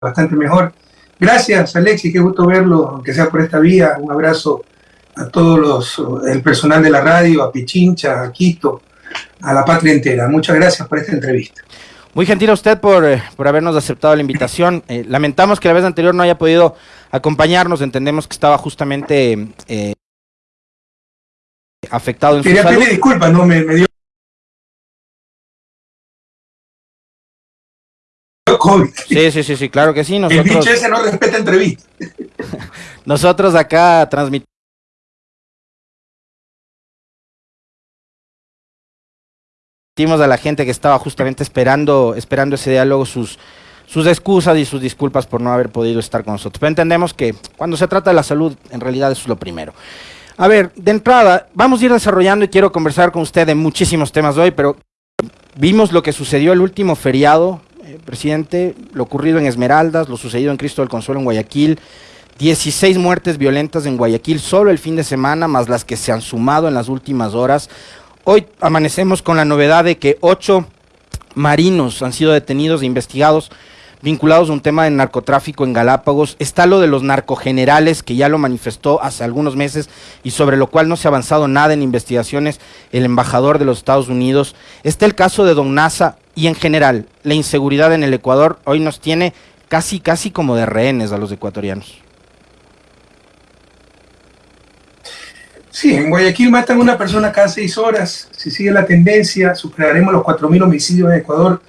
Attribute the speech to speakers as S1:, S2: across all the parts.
S1: bastante mejor. Gracias, Alexis, qué gusto verlo, aunque sea por esta vía. Un abrazo a todos los, el personal de la radio, a Pichincha, a Quito, a la patria entera. Muchas gracias por esta entrevista.
S2: Muy gentil a usted por, eh, por habernos aceptado la invitación. Eh, lamentamos que la vez anterior no haya podido acompañarnos, entendemos que estaba justamente eh, afectado en
S1: Quería
S2: su salud.
S1: pedir disculpas, no me, me dio COVID.
S2: Sí, sí, sí, sí, claro que sí.
S1: El
S2: Nosotros,
S1: bicho ese no respeta entrevistas.
S2: nosotros acá transmitimos a la gente que estaba justamente esperando, esperando ese diálogo sus, sus excusas y sus disculpas por no haber podido estar con nosotros. Pero entendemos que cuando se trata de la salud, en realidad eso es lo primero. A ver, de entrada, vamos a ir desarrollando y quiero conversar con usted de muchísimos temas hoy, pero vimos lo que sucedió el último feriado, eh, presidente, lo ocurrido en Esmeraldas, lo sucedido en Cristo del Consuelo en Guayaquil, 16 muertes violentas en Guayaquil solo el fin de semana, más las que se han sumado en las últimas horas. Hoy amanecemos con la novedad de que ocho marinos han sido detenidos e investigados vinculados a un tema de narcotráfico en Galápagos. Está lo de los narcogenerales, que ya lo manifestó hace algunos meses y sobre lo cual no se ha avanzado nada en investigaciones el embajador de los Estados Unidos. Está el caso de Don Nasa y en general la inseguridad en el Ecuador hoy nos tiene casi, casi como de rehenes a los ecuatorianos.
S1: Sí, en Guayaquil matan a una persona cada seis horas. Si sigue la tendencia, superaremos los 4.000 homicidios en Ecuador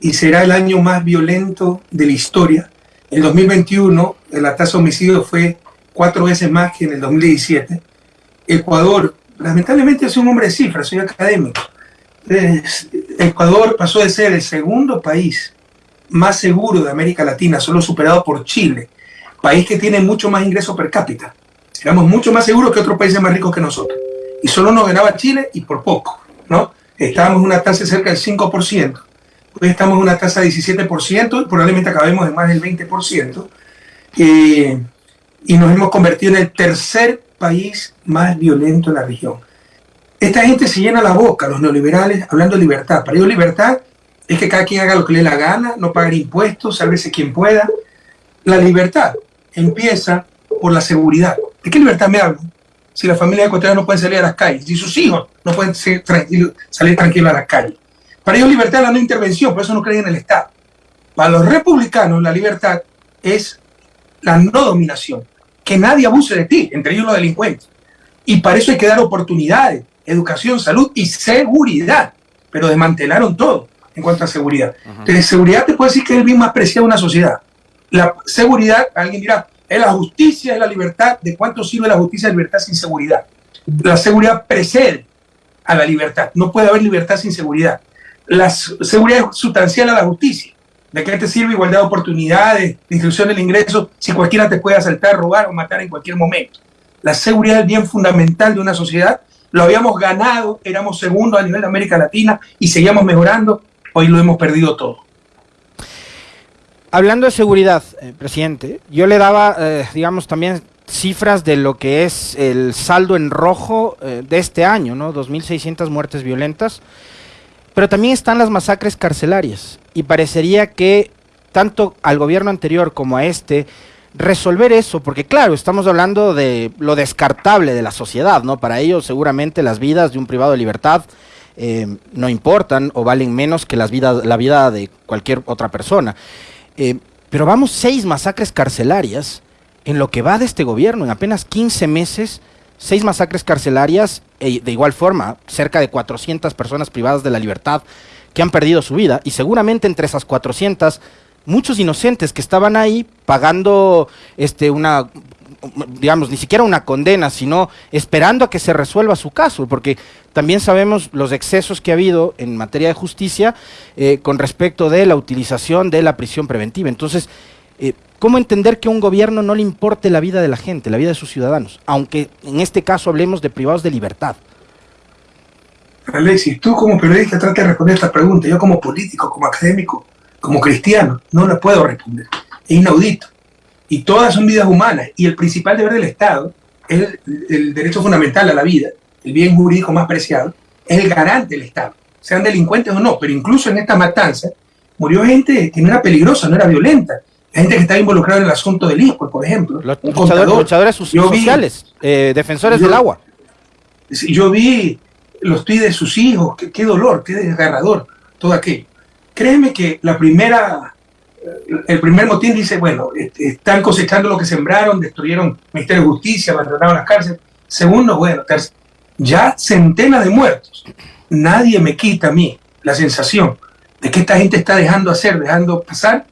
S1: y será el año más violento de la historia. En 2021, la tasa de homicidio fue cuatro veces más que en el 2017. Ecuador, lamentablemente, es un hombre de cifras, soy académico. Es- Ecuador pasó de ser el segundo país más seguro de América Latina, solo superado por Chile, país que tiene mucho más ingreso per cápita. Éramos mucho más seguros que otros países más ricos que nosotros. Y solo nos ganaba Chile y por poco, ¿no? Estábamos en una tasa de cerca del 5%. Hoy estamos en una tasa de 17% y probablemente acabemos en más del 20%. Eh, y nos hemos convertido en el tercer país más violento en la región. Esta gente se llena la boca, los neoliberales, hablando de libertad. Para ellos libertad es que cada quien haga lo que le la gana, no pagar impuestos, sálvese quien pueda. La libertad empieza por la seguridad. ¿De qué libertad me hablo? Si la familia ecuatoriana no puede salir a las calles, si sus hijos no pueden salir tranquilos a las calles. Para ellos libertad es la no intervención, por eso no creen en el Estado. Para los republicanos la libertad es la no dominación, que nadie abuse de ti, entre ellos los delincuentes. Y para eso hay que dar oportunidades, educación, salud y seguridad. Pero desmantelaron todo en cuanto a seguridad. Entonces, seguridad te puede decir que es el bien más preciado de una sociedad. La seguridad, alguien dirá, es la justicia, es la libertad. ¿De cuánto sirve la justicia y la libertad sin seguridad? La seguridad precede a la libertad. No puede haber libertad sin seguridad. La seguridad es sustancial a la justicia. ¿De qué te sirve igualdad de oportunidades, distribución del ingreso, si cualquiera te puede asaltar, robar o matar en cualquier momento? La seguridad es el bien fundamental de una sociedad. Lo habíamos ganado, éramos segundos a nivel de América Latina y seguíamos mejorando. Hoy lo hemos perdido todo.
S2: Hablando de seguridad, eh, presidente, yo le daba, eh, digamos, también cifras de lo que es el saldo en rojo eh, de este año, ¿no? 2.600 muertes violentas, pero también están las masacres carcelarias y parecería que tanto al gobierno anterior como a este resolver eso, porque claro, estamos hablando de lo descartable de la sociedad, ¿no? Para ellos seguramente las vidas de un privado de libertad eh, no importan o valen menos que las vidas, la vida de cualquier otra persona. Eh, pero vamos seis masacres carcelarias en lo que va de este gobierno, en apenas 15 meses, seis masacres carcelarias, e de igual forma, cerca de 400 personas privadas de la libertad que han perdido su vida, y seguramente entre esas 400, muchos inocentes que estaban ahí pagando este, una, digamos, ni siquiera una condena, sino esperando a que se resuelva su caso, porque también sabemos los excesos que ha habido en materia de justicia eh, con respecto de la utilización de la prisión preventiva. Entonces, eh, ¿cómo entender que a un gobierno no le importe la vida de la gente, la vida de sus ciudadanos? Aunque en este caso hablemos de privados de libertad.
S1: Alexis, tú como periodista trata de responder esta pregunta. Yo como político, como académico, como cristiano, no la puedo responder. Es inaudito. Y todas son vidas humanas. Y el principal deber del Estado es el, el derecho fundamental a la vida, el bien jurídico más preciado, es el garante del Estado, sean delincuentes o no. Pero incluso en esta matanza murió gente que no era peligrosa, no era violenta. Gente que está involucrada en el asunto del ISPO, por ejemplo.
S2: Los luchadores, sociales, eh, defensores del agua.
S1: Yo vi los tweets de sus hijos, qué, qué dolor, qué desgarrador, todo aquello. Créeme que la primera, el primer motín dice, bueno, están cosechando lo que sembraron, destruyeron el Ministerio de Justicia, abandonaron las cárceles. Segundo, bueno, ya centenas de muertos. Nadie me quita a mí la sensación de que esta gente está dejando hacer, dejando pasar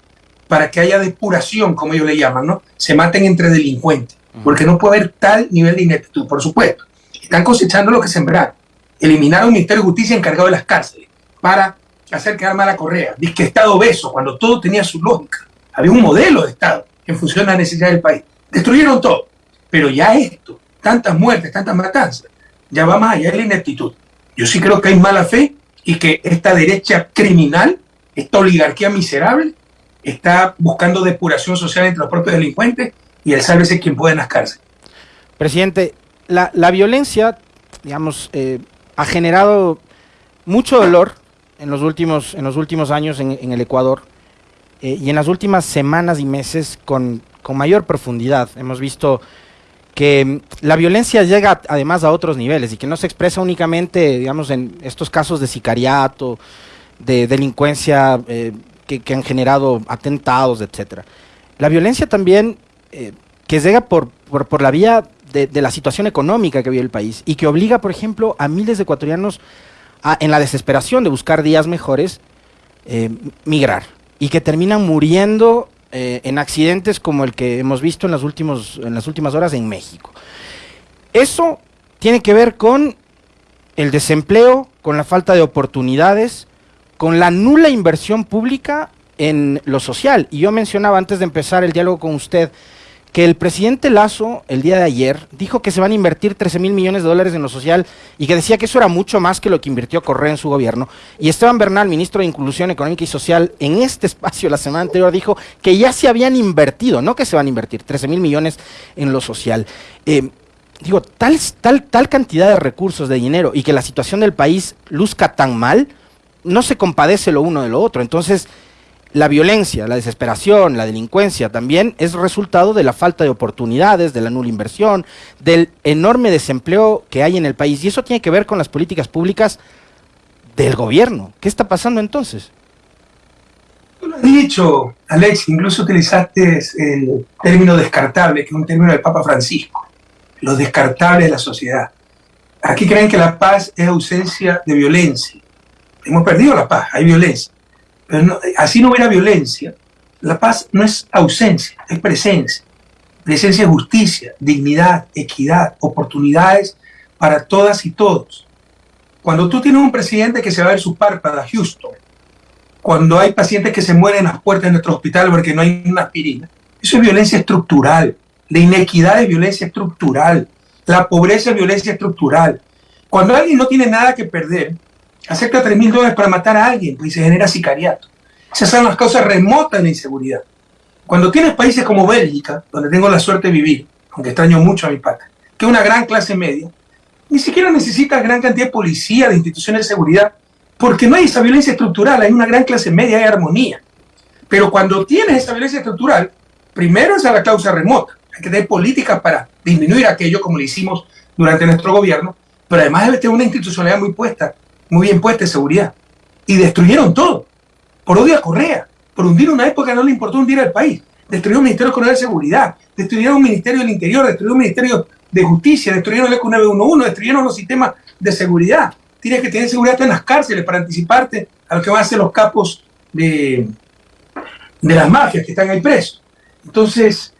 S1: para que haya depuración, como ellos le llaman, ¿no? Se maten entre delincuentes, porque no puede haber tal nivel de ineptitud, por supuesto. Están cosechando lo que sembraron. Eliminaron un Ministerio de Justicia encargado de las cárceles para hacer quedar mal a Correa. Dice que Estado obeso, cuando todo tenía su lógica. Había un modelo de Estado en función de la necesidad del país. Destruyeron todo. Pero ya esto, tantas muertes, tantas matanzas, ya va más allá de la ineptitud. Yo sí creo que hay mala fe y que esta derecha criminal, esta oligarquía miserable, está buscando depuración social entre los propios delincuentes y el sálvese quien puede en las cárceles.
S2: Presidente, la, violencia, digamos, eh, ha generado mucho dolor en los últimos, en los últimos años en, el Ecuador eh, y en las últimas semanas y meses con, con mayor profundidad. Hemos visto que mm, la violencia llega además a otros niveles y que no se expresa únicamente, digamos, en estos casos de sicariato, de delincuencia eh, que, han generado atentados, etcétera. La violencia también eh, que llega por, por, la vía de, la situación económica que vive el país y que obliga, por ejemplo, a miles de ecuatorianos en la desesperación de buscar días mejores, eh, migrar y que terminan muriendo eh, en accidentes como el que hemos visto en las, últimos, en las últimas horas en México. Eso tiene que ver con el desempleo, con la falta de oportunidades, con la nula inversión pública en lo social. Y yo mencionaba antes de empezar el diálogo con usted que el presidente Lazo el día de ayer dijo que se van a invertir 13 mil millones de dólares en lo social y que decía que eso era mucho más que lo que invirtió Correa en su gobierno. Y Esteban Bernal, ministro de Inclusión Económica y Social, en este espacio la semana anterior dijo que ya se habían invertido, no que se van a invertir 13 mil millones en lo social. Eh, digo, tal, tal, tal cantidad de recursos, de dinero y que la situación del país luzca tan mal, no se compadece lo uno de lo otro. Entonces, la violencia, la desesperación, la delincuencia también es resultado de la falta de oportunidades, de la nula inversión, del enorme desempleo que hay en el país. Y eso tiene que ver con las políticas públicas del gobierno. ¿Qué está pasando entonces?
S1: Tú lo has dicho, Alex, incluso utilizaste el término descartable, que es un término del Papa Francisco, lo descartable de la sociedad. Aquí creen que la paz es ausencia de violencia. Hemos perdido la paz, hay violencia así no hubiera violencia, la paz no es ausencia, es presencia. Presencia es justicia, dignidad, equidad, oportunidades para todas y todos. Cuando tú tienes un presidente que se va a ver su párpada, Houston, cuando hay pacientes que se mueren en las puertas de nuestro hospital porque no hay una aspirina, eso es violencia estructural. La inequidad es violencia estructural. La pobreza es violencia estructural. Cuando alguien no tiene nada que perder, acepta 3 mil dólares para matar a alguien pues, y se genera sicariato. Esas son las causas remotas de la inseguridad. Cuando tienes países como Bélgica, donde tengo la suerte de vivir, aunque extraño mucho a mi patria, que es una gran clase media, ni siquiera necesitas gran cantidad de policía, de instituciones de seguridad, porque no hay esa violencia estructural, hay una gran clase media, hay armonía. Pero cuando tienes esa violencia estructural, primero es a la causa remota, hay que tener políticas para disminuir aquello como lo hicimos durante nuestro gobierno, pero además debe tener una institucionalidad muy puesta muy bien puesta de seguridad. Y destruyeron todo. Por odio a Correa. Por hundir una época no le importó hundir al país. Destruyeron un Ministerio de Seguridad. Destruyeron un Ministerio del Interior. Destruyeron un Ministerio de Justicia. Destruyeron el ECO 911. Destruyeron los sistemas de seguridad. Tienes que tener seguridad en las cárceles para anticiparte a lo que van a hacer los capos de, de las mafias que están ahí presos. Entonces,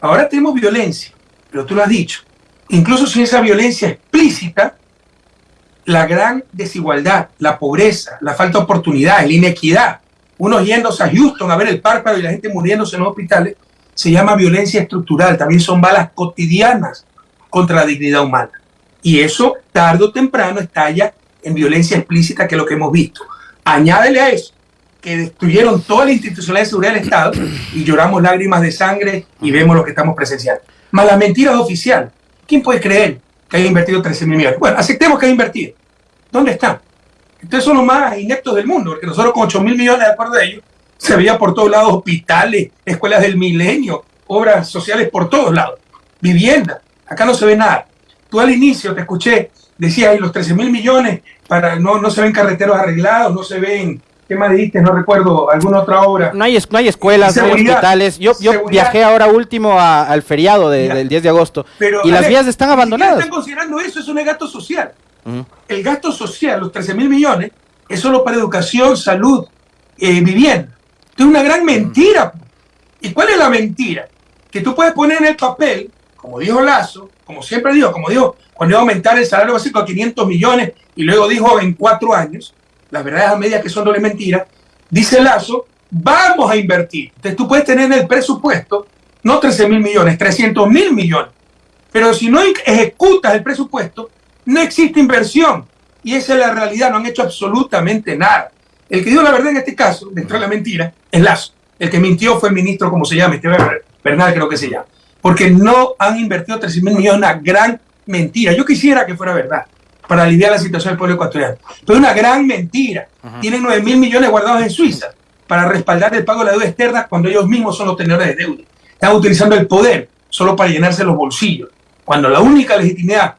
S1: ahora tenemos violencia, pero tú lo has dicho. Incluso sin esa violencia explícita, la gran desigualdad, la pobreza, la falta de oportunidades, la inequidad, unos yéndose a Houston a ver el párpado y la gente muriéndose en los hospitales, se llama violencia estructural, también son balas cotidianas contra la dignidad humana. Y eso, tarde o temprano, estalla en violencia explícita, que es lo que hemos visto. Añádele a eso que destruyeron toda la institucionalidad de seguridad del Estado y lloramos lágrimas de sangre y vemos lo que estamos presenciando. Más la mentira oficial. ¿Quién puede creer que haya invertido 13 mil millones. Bueno, aceptemos que haya invertido. ¿Dónde están? Ustedes son los más ineptos del mundo, porque nosotros con 8 mil millones, de acuerdo a ellos, Se veía por todos lados hospitales, escuelas del milenio, obras sociales por todos lados, vivienda. Acá no se ve nada. Tú al inicio te escuché, decías, y los 13 mil millones, para, no, no se ven carreteros arreglados, no se ven ¿Qué más dijiste? No recuerdo, alguna otra obra.
S2: No hay, no hay escuelas, no hay hospitales. Yo, yo viajé ahora último al feriado del 10 de agosto y las vías están abandonadas.
S1: están considerando eso, es gasto social. El gasto social, los 13 mil millones, es solo para educación, salud, eh, vivienda. es una gran mentira. ¿Y cuál es la mentira? Que tú puedes poner en el papel, como dijo Lazo, como siempre dijo, como dijo, cuando iba a aumentar el salario básico a 500 millones y luego dijo en cuatro años, las verdades a medias que son doble mentira, dice Lazo, vamos a invertir. Entonces tú puedes tener en el presupuesto no 13 mil millones, 300 mil millones. Pero si no ejecutas el presupuesto, no existe inversión. Y esa es la realidad, no han hecho absolutamente nada. El que dio la verdad en este caso, dentro de la mentira, es Lazo. El que mintió fue el ministro, como se llama, este Bernal creo que se llama. Porque no han invertido 13 mil millones, una gran mentira. Yo quisiera que fuera verdad para aliviar la situación del pueblo ecuatoriano. Pero es una gran mentira. Tienen 9 mil millones guardados en Suiza para respaldar el pago de la deuda externa cuando ellos mismos son los tenedores de deuda. Están utilizando el poder solo para llenarse los bolsillos. Cuando la única legitimidad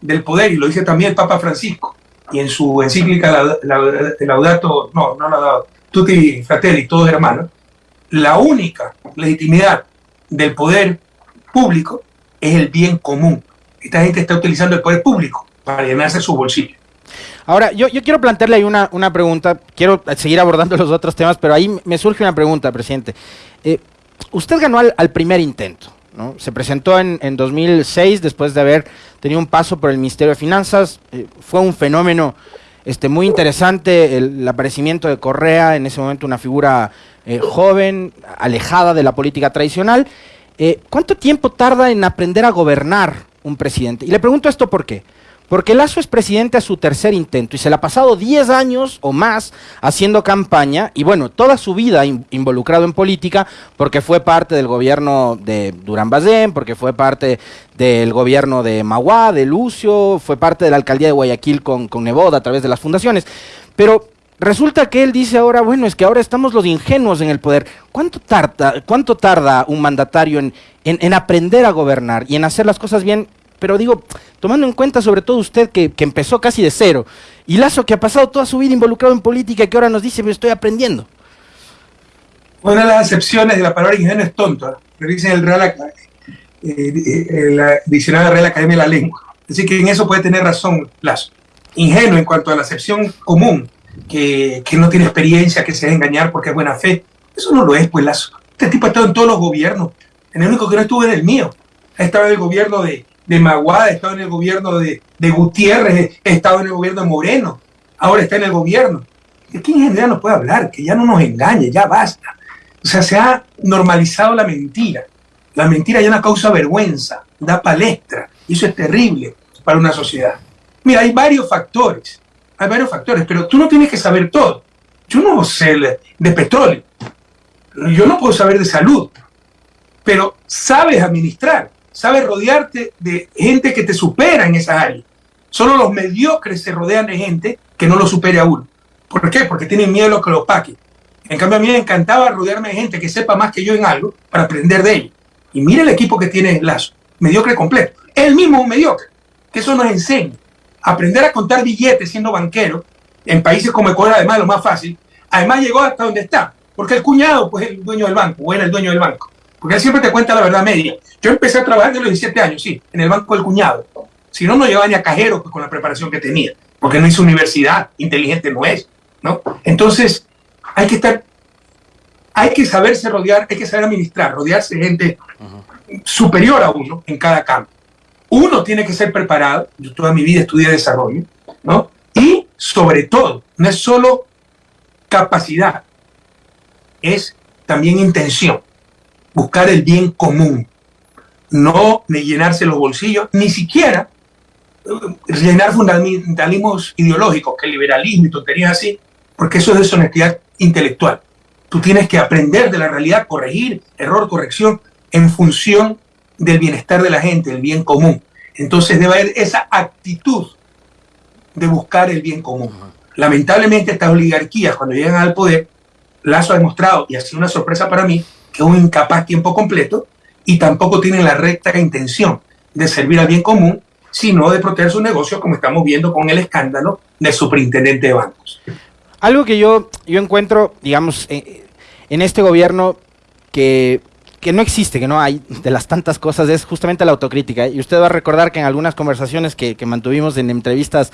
S1: del poder, y lo dice también el Papa Francisco, y en su encíclica Laudato, no, no Laudato, Tutti Fratelli, todos hermanos, la única legitimidad del poder público es el bien común. Esta gente está utilizando el poder público para llenarse su bolsillo.
S2: Ahora, yo, yo quiero plantearle ahí una, una, pregunta, quiero seguir abordando los otros temas, pero ahí me surge una pregunta, presidente. Eh, usted ganó al, primer intento, ¿no? Se presentó en, en, 2006 después de haber tenido un paso por el Ministerio de Finanzas, eh, fue un fenómeno este, muy interesante el, aparecimiento de Correa, en ese momento una figura eh, joven, alejada de la política tradicional. ¿Cuánto tiempo tarda en aprender a gobernar un presidente? Y le pregunto esto por qué. Porque Lazo es presidente a su tercer intento y se le ha pasado 10 años o más haciendo campaña y bueno, toda su vida involucrado en política porque fue parte del gobierno de Durán Bazén, porque fue parte del gobierno de Maguá, de Lucio, fue parte de la alcaldía de Guayaquil con, con Neboda a través de las fundaciones. Pero resulta que él dice ahora, bueno, es que ahora estamos los ingenuos en el poder. ¿Cuánto tarda, cuánto tarda un mandatario en, en aprender a gobernar y en hacer las cosas bien pero digo, tomando en cuenta sobre todo usted que, empezó casi de cero, y Lazo que ha pasado toda su vida involucrado en política y que ahora nos dice, me estoy aprendiendo.
S1: Una de las excepciones de la palabra ingenuo es tonto. ¿eh? Revisen el Real, eh, eh, Real Academia de la Lengua. Así que en eso puede tener razón Lazo. Ingenuo en cuanto a la acepción común, que, que no tiene experiencia, que se deja engañar porque es buena fe. Eso no lo es, pues Lazo. Este tipo ha estado en todos los gobiernos. En el único que no estuvo es el mío. Ha estado en el gobierno de, de Maguada, he estado en el gobierno de, Gutiérrez, he estado en el gobierno de Moreno, ahora está en el gobierno. ¿De quién en general nos puede hablar? Que ya no nos engañe, ya basta. O sea, se ha normalizado la mentira. La mentira ya no causa vergüenza, da palestra. Y eso es terrible para una sociedad. Mira, hay varios factores, hay varios factores, pero tú no tienes que saber todo. Yo no sé de petróleo, yo no puedo saber de salud, pero sabes administrar sabes rodearte de gente que te supera en esa área. Solo los mediocres se rodean de gente que no lo supere a uno. ¿Por qué? Porque tienen miedo a lo que lo opaque. En cambio, a mí me encantaba rodearme de gente que sepa más que yo en algo para aprender de ellos. Y mire el equipo que tiene Lazo, mediocre completo. Él mismo un mediocre. Que eso nos enseña. Aprender a contar billetes siendo banquero, en países como Ecuador, además, lo más fácil. Además, llegó hasta donde está. Porque el cuñado, pues, es el dueño del banco, o era el dueño del banco. Porque él siempre te cuenta la verdad media. Yo empecé a trabajar de los 17 años, sí, en el banco del cuñado. Si no, no llegaba ni a cajero con la preparación que tenía, porque no hizo universidad, inteligente no es, ¿no? Entonces, hay que estar, hay que saberse rodear, hay que saber administrar, rodearse de gente superior a uno en cada campo. Uno tiene que ser preparado, yo toda mi vida estudié desarrollo, ¿no? Y sobre todo, no es solo capacidad, es también intención buscar el bien común, no ni llenarse los bolsillos, ni siquiera eh, llenar fundamentalismos ideológicos, que liberalismo y tonterías así, porque eso es deshonestidad intelectual. Tú tienes que aprender de la realidad, corregir, error, corrección, en función del bienestar de la gente, el bien común. Entonces debe haber esa actitud de buscar el bien común. Lamentablemente estas oligarquías, cuando llegan al poder, Lazo ha demostrado, y ha sido una sorpresa para mí, que es un incapaz tiempo completo y tampoco tiene la recta intención de servir al bien común, sino de proteger su negocio, como estamos viendo con el escándalo del superintendente de bancos.
S2: Algo que yo, yo encuentro, digamos, eh, en este gobierno que, que, no existe, que no hay, de las tantas cosas, es justamente la autocrítica. Y usted va a recordar que en algunas conversaciones que, que mantuvimos en entrevistas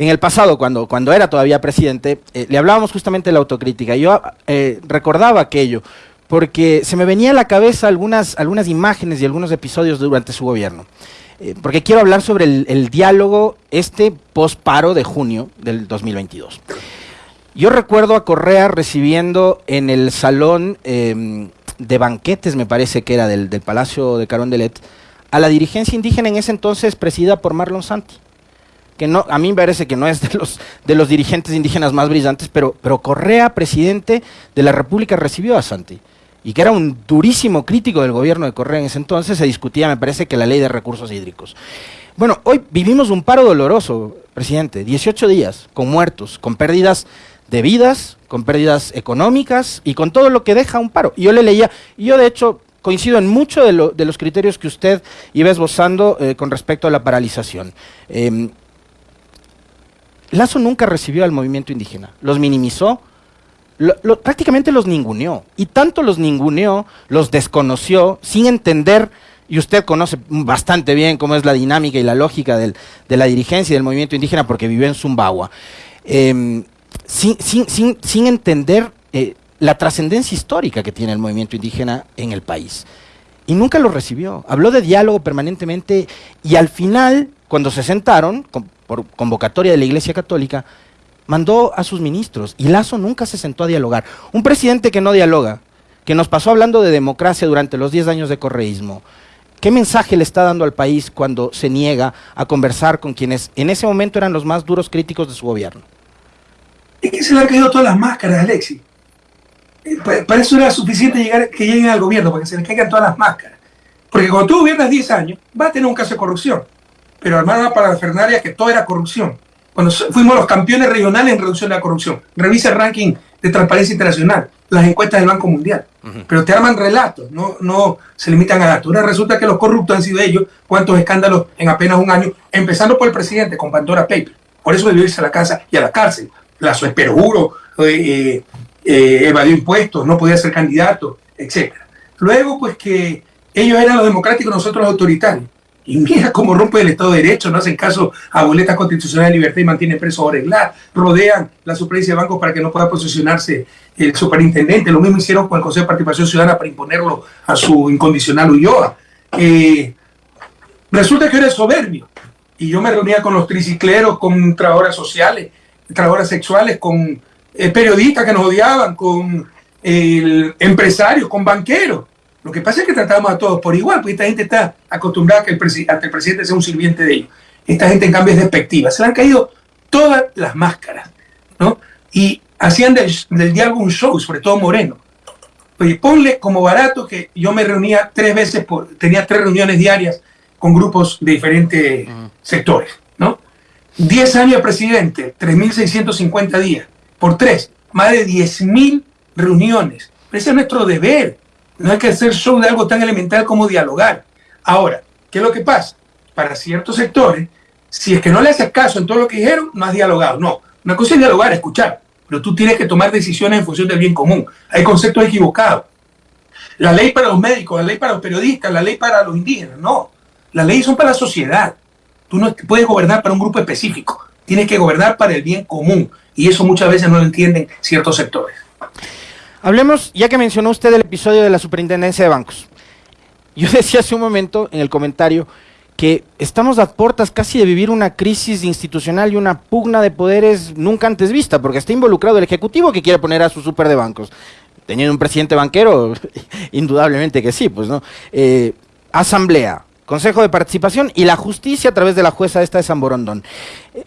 S2: en el pasado, cuando, cuando era todavía presidente, eh, le hablábamos justamente de la autocrítica. Yo eh, recordaba aquello, porque se me venía a la cabeza algunas, algunas imágenes y algunos episodios durante su gobierno. Eh, porque quiero hablar sobre el, diálogo este post-paro de junio del 2022. Yo recuerdo a Correa recibiendo en el salón em, de banquetes, me parece que era del, del Palacio de Carondelet, a la dirigencia indígena en ese entonces presidida por Marlon Santi que no, a mí me parece que no es de los, de los dirigentes indígenas más brillantes, pero, pero Correa, presidente de la República, recibió a Santi. Y que era un durísimo crítico del gobierno de Correa en ese entonces, se discutía, me parece, que la ley de recursos hídricos. Bueno, hoy vivimos un paro doloroso, presidente, 18 días, con muertos, con pérdidas de vidas, con pérdidas económicas y con todo lo que deja un paro. Y yo le leía, y yo de hecho coincido en muchos de, de, los criterios que usted iba esbozando eh, con respecto a la paralización. Eh, Lazo nunca recibió al movimiento indígena, los minimizó, prácticamente los ninguneó, y tanto los ninguneó, los desconoció, sin entender, y usted conoce bastante bien cómo es la dinámica y la lógica del, de la dirigencia y del movimiento indígena porque vivió en Zumbagua, eh, sin, sin, sin, sin, entender eh, la trascendencia histórica que tiene el movimiento indígena en el país. Y nunca lo recibió. Habló de diálogo permanentemente y al final, cuando se sentaron, por convocatoria de la Iglesia Católica, mandó a sus ministros y Lazo nunca se sentó a dialogar. Un presidente que no dialoga, que nos pasó hablando de democracia durante los 10 años de correísmo, ¿qué mensaje le está dando al país cuando se niega a conversar con quienes en ese momento eran los más duros críticos de su gobierno?
S1: Es que se le han caído todas las máscaras, Alexis. Eh, para eso era suficiente llegar, que lleguen al gobierno, para que se le caigan todas las máscaras. Porque cuando tú gobiernas 10 años, va a tener un caso de corrupción pero armaron una parafernalia que todo era corrupción. Cuando fuimos los campeones regionales en reducción de la corrupción. Revisa el ranking de Transparencia Internacional, las encuestas del Banco Mundial. Uh -huh. Pero te arman relatos, no, no se limitan a datos. Ahora resulta que los corruptos han sido ellos, cuántos escándalos en apenas un año, empezando por el presidente con Pandora Paper. Por eso debió irse a la casa y a la cárcel. La perjuro, eh, eh, evadió impuestos, no podía ser candidato, etc. Luego, pues que ellos eran los democráticos, nosotros los autoritarios. Y mira cómo rompe el Estado de Derecho, no hacen caso a boletas constitucionales de libertad y mantienen preso a Oreglar, rodean la suplencia de bancos para que no pueda posicionarse el superintendente. Lo mismo hicieron con el Consejo de Participación Ciudadana para imponerlo a su incondicional Ulloa. Eh, resulta que era soberbio. Y yo me reunía con los tricicleros, con trabajadoras sociales, trabajadoras sexuales, con eh, periodistas que nos odiaban, con eh, empresarios, con banqueros lo que pasa es que tratamos a todos por igual, porque esta gente está acostumbrada a que el, presi a que el presidente sea un sirviente de ellos. Esta gente, en cambio, es despectiva. Se le han caído todas las máscaras, ¿no? Y hacían del, del diálogo un show, sobre todo Moreno. Oye, ponle como barato que yo me reunía tres veces, por, tenía tres reuniones diarias con grupos de diferentes uh -huh. sectores, ¿no? Diez años de presidente, 3.650 días, por tres, más de 10.000 reuniones. Ese es nuestro deber no hay que hacer show de algo tan elemental como dialogar. Ahora, ¿qué es lo que pasa? Para ciertos sectores, si es que no le haces caso en todo lo que dijeron, no has dialogado. No, una cosa es dialogar, escuchar, pero tú tienes que tomar decisiones en función del bien común. Hay conceptos equivocados. La ley para los médicos, la ley para los periodistas, la ley para los indígenas, no. Las leyes son para la sociedad. Tú no puedes gobernar para un grupo específico. Tienes que gobernar para el bien común. Y eso muchas veces no lo entienden ciertos sectores.
S2: Hablemos, ya que mencionó usted el episodio de la superintendencia de bancos. Yo decía hace un momento en el comentario que estamos a puertas casi de vivir una crisis institucional y una pugna de poderes nunca antes vista, porque está involucrado el Ejecutivo que quiere poner a su super de bancos. Teniendo un presidente banquero, indudablemente que sí, pues no. Eh, asamblea, Consejo de Participación y la justicia a través de la jueza esta de San Borondón.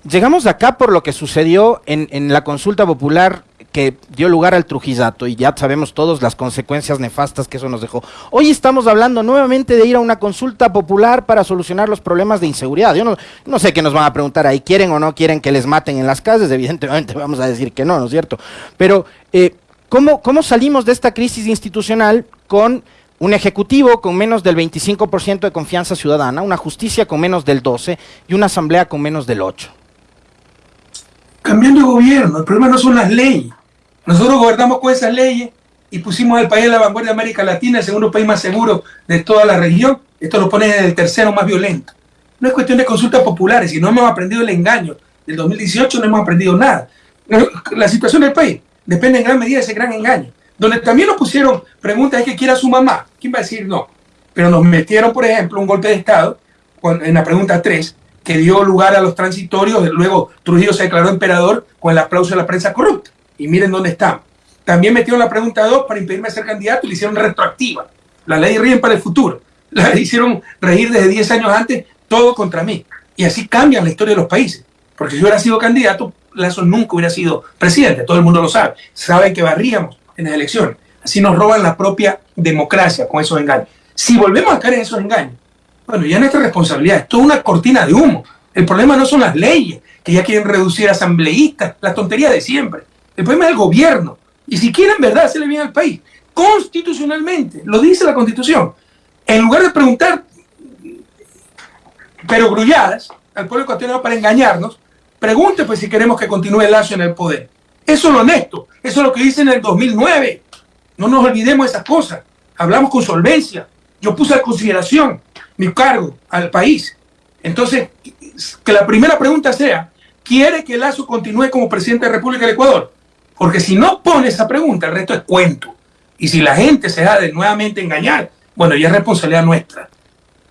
S2: Llegamos acá por lo que sucedió en, en la consulta popular que dio lugar al Trujillato y ya sabemos todos las consecuencias nefastas que eso nos dejó. Hoy estamos hablando nuevamente de ir a una consulta popular para solucionar los problemas de inseguridad. Yo no, sé qué nos van a preguntar ahí, ¿quieren o no quieren que les maten en las calles? Evidentemente vamos a decir que no, ¿no es cierto? Pero, eh, ¿Cómo, ¿Cómo salimos de esta crisis institucional con un ejecutivo con menos del 25% de confianza ciudadana, una justicia con menos del 12% y una asamblea con menos del 8%?
S1: Cambiando gobierno, el problema no son las leyes. Nosotros gobernamos con esas leyes y pusimos al país en la vanguardia de América Latina, el segundo país más seguro de toda la región. Esto lo pone en el tercero más violento. No es cuestión de consultas populares, si no hemos aprendido el engaño del 2018, no hemos aprendido nada. La situación del país depende en gran medida de ese gran engaño. Donde también nos pusieron preguntas es que quiera su mamá. ¿Quién va a decir no? Pero nos metieron, por ejemplo, un golpe de Estado en la pregunta 3, que dio lugar a los transitorios. Luego Trujillo se declaró emperador con el aplauso de la prensa corrupta. Y miren dónde estamos. También metieron la pregunta 2 para impedirme ser candidato y le hicieron retroactiva. La ley ríen para el futuro. La hicieron reír desde 10 años antes, todo contra mí. Y así cambian la historia de los países. Porque si yo hubiera sido candidato, Lazo nunca hubiera sido presidente. Todo el mundo lo sabe. Saben que barríamos en las elecciones. Así nos roban la propia democracia con esos engaños. Si volvemos a caer en esos engaños, bueno, ya nuestra responsabilidad. Es toda una cortina de humo. El problema no son las leyes, que ya quieren reducir asambleístas, las tonterías de siempre. El problema es el gobierno. Y si quieren verdad hacerle bien al país, constitucionalmente, lo dice la constitución, en lugar de preguntar, pero grulladas, al pueblo ecuatoriano para engañarnos, pregunte pues si queremos que continúe el Lazo en el poder. Eso es lo honesto, eso es lo que dice en el 2009. No nos olvidemos de esas cosas. Hablamos con solvencia. Yo puse a consideración mi cargo al país. Entonces, que la primera pregunta sea, ¿quiere que Lazo continúe como presidente de la República del Ecuador? Porque si no pone esa pregunta, el resto es cuento. Y si la gente se da de nuevamente engañar, bueno, ya es responsabilidad nuestra.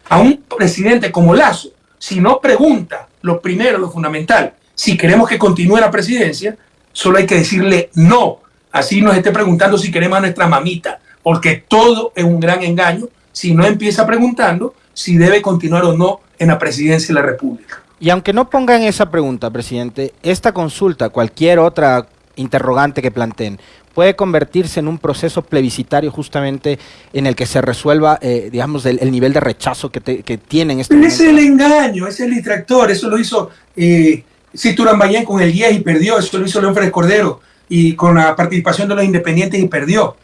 S1: A un presidente como Lazo, si no pregunta lo primero, lo fundamental, si queremos que continúe la presidencia, solo hay que decirle no. Así nos esté preguntando si queremos a nuestra mamita, porque todo es un gran engaño si no empieza preguntando si debe continuar o no en la presidencia de la República.
S2: Y aunque no pongan esa pregunta, presidente, esta consulta, cualquier otra interrogante que planteen, puede convertirse en un proceso plebiscitario justamente en el que se resuelva, eh, digamos, el, nivel de rechazo que, que tienen
S1: este Ese es el engaño, ese es el distractor, eso lo hizo eh, Bayén con el 10 y perdió, eso lo hizo León Férez Cordero y con la participación de los independientes y perdió.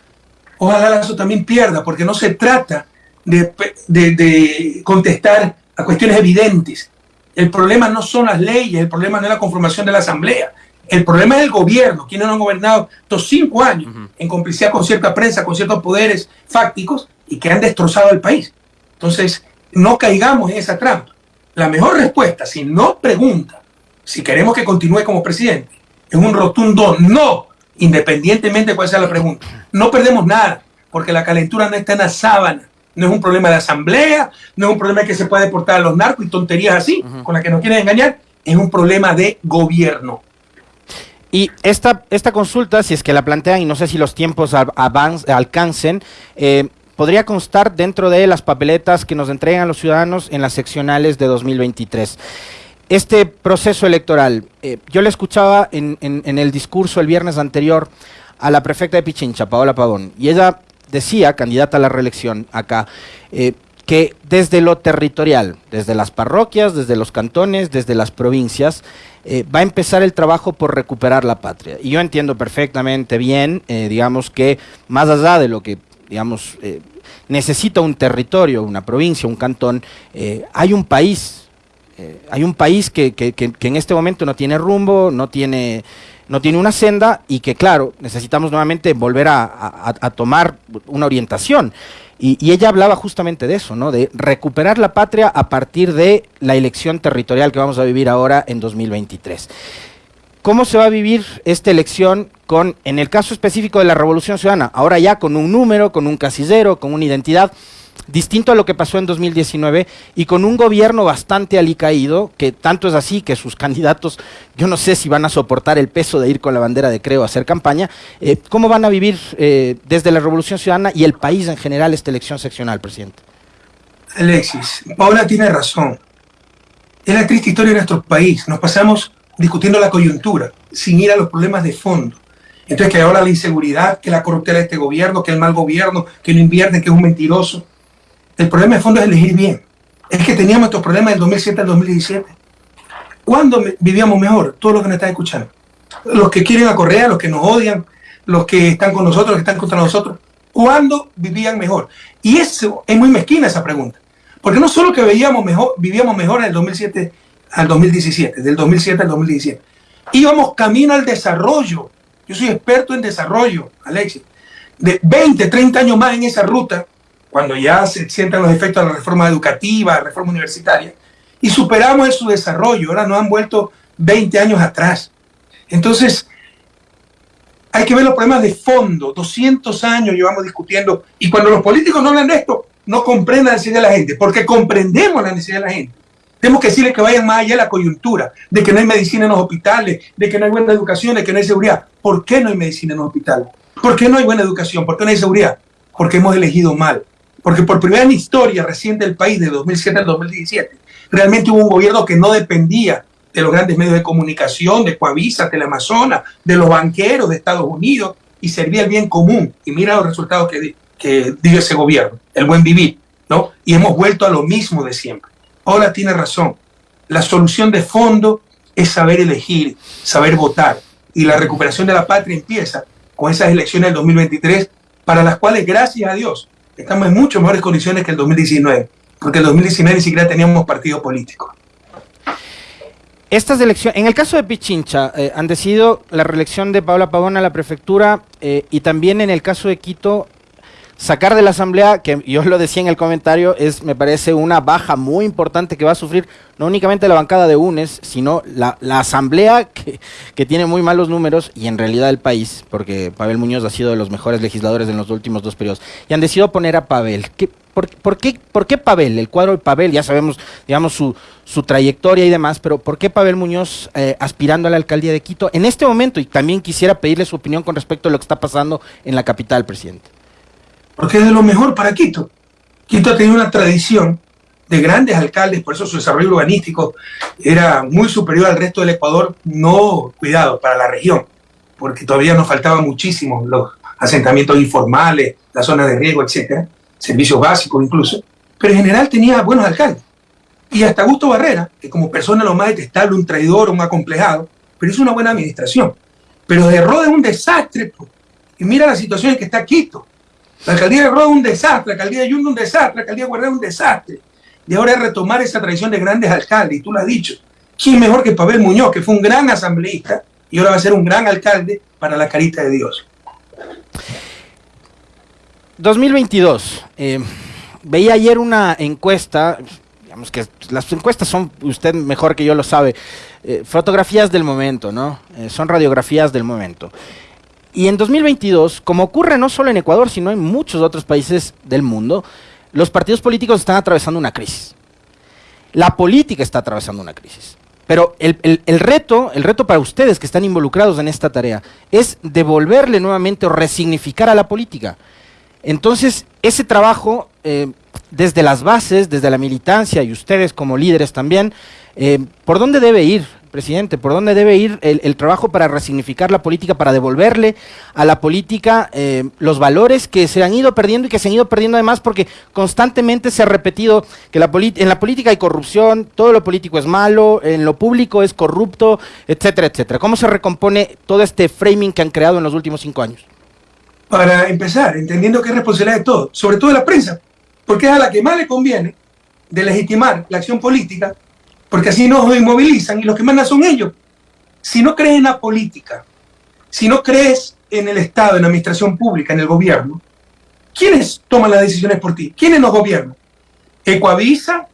S1: Ojalá Lazo también pierda, porque no se trata de, de, de contestar a cuestiones evidentes. El problema no son las leyes, el problema no es la conformación de la Asamblea, el problema es el gobierno, quienes no han gobernado estos cinco años en complicidad con cierta prensa, con ciertos poderes fácticos y que han destrozado el país. Entonces, no caigamos en esa trampa. La mejor respuesta, si no pregunta si queremos que continúe como presidente, es un rotundo no, independientemente de cuál sea la pregunta. No perdemos nada, porque la calentura no está en la sábana. No es un problema de asamblea, no es un problema que se puede deportar a los narcos y tonterías así, con las que nos quieren engañar. Es un problema de gobierno.
S2: Y esta, esta consulta, si es que la plantean, y no sé si los tiempos alcancen, eh, podría constar dentro de las papeletas que nos entregan los ciudadanos en las seccionales de 2023. Este proceso electoral, eh, yo le escuchaba en, el discurso el viernes anterior a la prefecta de Pichincha, Paola Pavón, y ella decía, candidata a la reelección acá, eh, que desde lo territorial, desde las parroquias, desde los cantones, desde las provincias, eh, va a empezar el trabajo por recuperar la patria. Y yo entiendo perfectamente bien, eh, digamos que más allá de lo que, digamos, eh, necesita un territorio, una provincia, un cantón, hay un país, hay un país que, en este momento no tiene rumbo, no tiene no tiene una senda y que, claro, necesitamos nuevamente volver a tomar una orientación. Y, ella hablaba justamente de eso, ¿no? De recuperar la patria a partir de la elección territorial que vamos a vivir ahora en 2023. ¿Cómo se va a vivir esta elección con, en el caso específico de la Revolución Ciudadana, ahora ya con un número, con un casillero, con una identidad? Distinto a lo que pasó en 2019 y con un gobierno bastante alicaído, que tanto es así que sus candidatos, yo no sé si van a soportar el peso de ir con la bandera de Creo a hacer campaña, eh, ¿cómo van a vivir eh, desde la Revolución Ciudadana y el país en general esta elección seccional, presidente?
S1: Alexis, Paula tiene razón. Es la triste historia de nuestro país. Nos pasamos discutiendo la coyuntura, sin ir a los problemas de fondo. Entonces, que ahora la inseguridad, que la corruptela de este gobierno, que el mal gobierno, que no invierte, que es un mentiroso. El problema de fondo es elegir bien. Es que teníamos estos problemas del 2007 al 2017. ¿Cuándo vivíamos mejor? Todos los que nos están escuchando. Los que quieren a los que nos odian, los que están con nosotros, los que están contra nosotros, ¿cuándo vivían mejor? Y eso es muy mezquina esa pregunta. Porque no solo que veíamos mejor, vivíamos mejor en el 2007 al 2017, del 2007 al 2017, íbamos camino al desarrollo. Yo soy experto en desarrollo, Alexis. De 20, 30 años más en esa ruta, cuando ya se sientan los efectos de la reforma educativa, la reforma universitaria, y superamos su desarrollo. Ahora nos han vuelto 20 años atrás. Entonces, hay que ver los problemas de fondo. 200 años llevamos discutiendo y cuando los políticos no hablan de esto, no comprenden la necesidad de la gente, porque comprendemos la necesidad de la gente. Tenemos que decirle que vayan más allá de la coyuntura, de que no hay medicina en los hospitales, de que no hay buena educación, de que no hay seguridad. ¿Por qué no hay medicina en los hospitales? ¿Por qué no hay buena educación? ¿Por qué no hay seguridad? Porque hemos elegido mal. Porque por primera en historia reciente del país, de 2007 al 2017, realmente hubo un gobierno que no dependía de los grandes medios de comunicación, de Coavisa, Teleamazonas, de los banqueros de Estados Unidos, y servía el bien común. Y mira los resultados que, que dio ese gobierno, el buen vivir, ¿no? Y hemos vuelto a lo mismo de siempre. Ahora tiene razón. La solución de fondo es saber elegir, saber votar. Y la recuperación de la patria empieza con esas elecciones del 2023, para las cuales, gracias a Dios, estamos en mucho mejores condiciones que el 2019, porque el 2019 ni siquiera teníamos partido político.
S2: Estas elecciones, en el caso de Pichincha, eh, han decidido la reelección de Paula Pavón a la prefectura eh, y también en el caso de Quito, sacar de la asamblea, que yo lo decía en el comentario, es me parece una baja muy importante que va a sufrir no únicamente la bancada de UNES, sino la, asamblea que, que, tiene muy malos números y en realidad el país, porque Pavel Muñoz ha sido de los mejores legisladores en los últimos dos periodos, y han decidido poner a Pavel. ¿Qué, por, qué, ¿Por qué Pavel? El cuadro de Pavel, ya sabemos, digamos, su, su trayectoria y demás, pero ¿por qué Pavel Muñoz eh, aspirando a la alcaldía de Quito en este momento? Y también quisiera pedirle su opinión con respecto a lo que está pasando en la capital, presidente
S1: porque es de lo mejor para Quito. Quito ha tenido una tradición de grandes alcaldes, por eso su desarrollo urbanístico era muy superior al resto del Ecuador, no cuidado para la región, porque todavía nos faltaban muchísimo los asentamientos informales, las zonas de riego, etcétera, servicios básicos incluso, pero en general tenía buenos alcaldes. Y hasta Augusto Barrera, que como persona lo más detestable, un traidor, un acomplejado, pero hizo una buena administración. Pero de Roda es un desastre. Y mira la situación en que está Quito. La alcaldía de Roda un desastre, la alcaldía de Yunda un desastre, la alcaldía de un desastre. Y ahora es retomar esa tradición de grandes alcaldes, y tú lo has dicho. ¿Quién mejor que Pavel Muñoz, que fue un gran asambleísta y ahora va a ser un gran alcalde para la carita de Dios?
S2: 2022. Eh, veía ayer una encuesta, digamos que las encuestas son, usted mejor que yo lo sabe, eh, fotografías del momento, ¿no? Eh, son radiografías del momento. Y en 2022, como ocurre no solo en Ecuador, sino en muchos otros países del mundo, los partidos políticos están atravesando una crisis. La política está atravesando una crisis. Pero el, reto, el reto para ustedes que están involucrados en esta tarea, es devolverle nuevamente o resignificar a la política. Entonces, ese trabajo, eh, desde las bases, desde la militancia y ustedes como líderes también, eh, ¿por dónde debe ir? Presidente, por dónde debe ir el, trabajo para resignificar la política, para devolverle a la política eh, los valores que se han ido perdiendo y que se han ido perdiendo además porque constantemente se ha repetido que la en la política hay corrupción, todo lo político es malo, en lo público es corrupto, etcétera, etcétera. ¿Cómo se recompone todo este framing que han creado en los últimos cinco años?
S1: Para empezar, entendiendo que es responsabilidad de todos, sobre todo de la prensa, porque es a la que más le conviene de legitimar la acción política porque así nos inmovilizan y los que mandan son ellos. Si no crees en la política, si no crees en el Estado, en la administración pública, en el gobierno, ¿quiénes toman las decisiones por ti? ¿Quiénes nos gobiernan? Ecoavisa,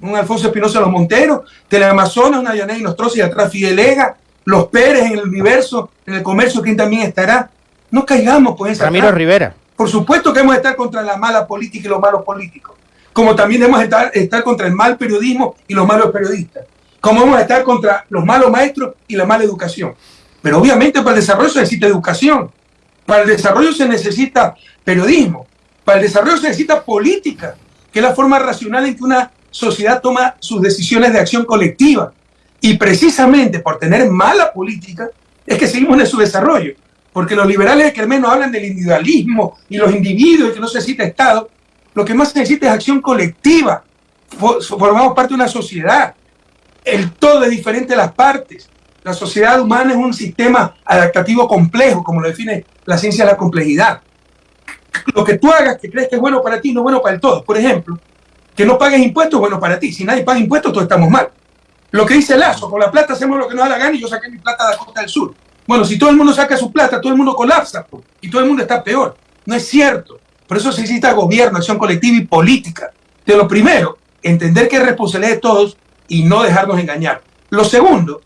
S1: un Alfonso Espinosa Los Monteros, Teleamazonas, una Yaney Nostrosa y atrás Fidelega, los Pérez en el universo, en el comercio, ¿quién también estará? No caigamos con esa.
S2: Ramiro Rivera.
S1: Por supuesto que hemos de estar contra la mala política y los malos políticos como también debemos estar, estar contra el mal periodismo y los malos periodistas, como debemos estar contra los malos maestros y la mala educación. Pero obviamente para el desarrollo se necesita educación, para el desarrollo se necesita periodismo, para el desarrollo se necesita política, que es la forma racional en que una sociedad toma sus decisiones de acción colectiva. Y precisamente por tener mala política es que seguimos en su desarrollo. Porque los liberales que menos hablan del individualismo y los individuos y que no se necesita Estado, lo que más se necesita es acción colectiva. Formamos parte de una sociedad. El todo es diferente de las partes. La sociedad humana es un sistema adaptativo complejo, como lo define la ciencia de la complejidad. Lo que tú hagas que crees que es bueno para ti no es bueno para el todo. Por ejemplo, que no pagues impuestos es bueno para ti. Si nadie paga impuestos, todos estamos mal. Lo que dice Lazo, con la plata hacemos lo que nos da la gana y yo saqué mi plata de la costa del sur. Bueno, si todo el mundo saca su plata, todo el mundo colapsa y todo el mundo está peor. No es cierto. Por eso se necesita gobierno, acción colectiva y política. De lo primero, entender que es responsabilidad de todos y no dejarnos engañar. Lo segundo,